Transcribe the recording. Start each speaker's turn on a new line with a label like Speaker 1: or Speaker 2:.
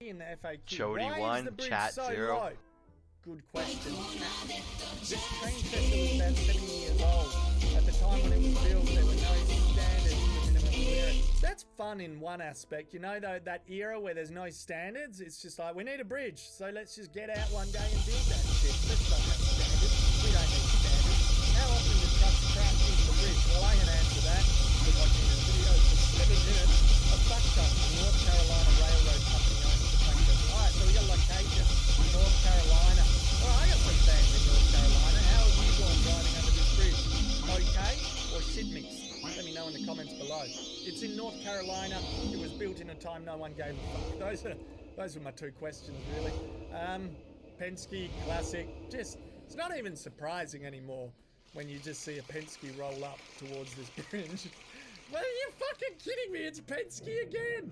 Speaker 1: in the FAQ.
Speaker 2: Jody
Speaker 1: Why
Speaker 2: one,
Speaker 1: is the bridge
Speaker 2: chat
Speaker 1: so
Speaker 2: zero.
Speaker 1: low? Good question. This train was about 70 years old. At the time when it was built, there were no standards for minimum clearance. That's fun in one aspect, you know, though, that era where there's no standards. It's just like, we need a bridge, so let's just get out one day and build that shit. Know in the comments below. It's in North Carolina. It was built in a time no one gave a fuck. Those are those were my two questions really. Um, Penske Classic. Just it's not even surprising anymore when you just see a Penske roll up towards this bridge. well, are you fucking kidding me? It's Penske again.